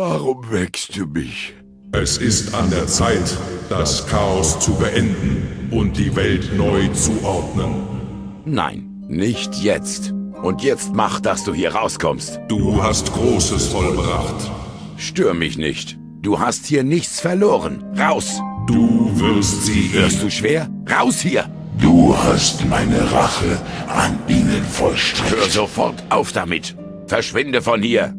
Warum wächst du mich? Es ist an der Zeit, das Chaos zu beenden und die Welt neu zu ordnen. Nein, nicht jetzt. Und jetzt mach, dass du hier rauskommst. Du hast Großes vollbracht. Stör mich nicht. Du hast hier nichts verloren. Raus! Du wirst sie... Hörst du schwer? Raus hier! Du hast meine Rache an ihnen vollstreckt. Hör sofort auf damit! Verschwinde von hier!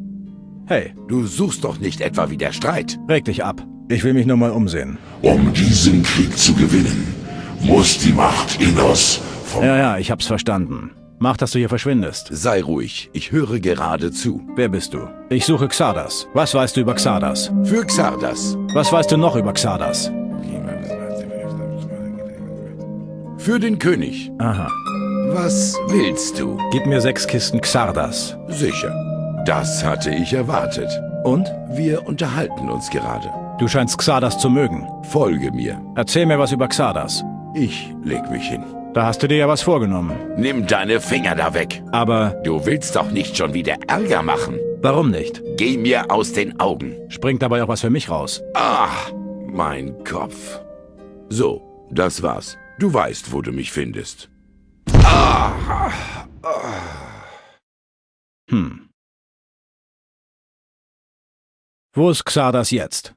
Hey, Du suchst doch nicht etwa wieder Streit. reg dich ab. Ich will mich nur mal umsehen. Um diesen Krieg zu gewinnen, muss die Macht Innos vom Ja, ja, ich hab's verstanden. Mach, dass du hier verschwindest. Sei ruhig, ich höre gerade zu. Wer bist du? Ich suche Xardas. Was weißt du über Xardas? Für Xardas. Was weißt du noch über Xardas? Für den König. Aha. Was willst du? Gib mir sechs Kisten Xardas. Sicher. Das hatte ich erwartet. Und? Wir unterhalten uns gerade. Du scheinst Xardas zu mögen. Folge mir. Erzähl mir was über Xardas. Ich leg mich hin. Da hast du dir ja was vorgenommen. Nimm deine Finger da weg. Aber Du willst doch nicht schon wieder Ärger machen. warum nicht? Geh mir aus den Augen. Springt dabei auch was für mich raus. Ah, mein Kopf. So, das war's. Du weißt, wo du mich findest. Hm. Wo ist Xardas jetzt?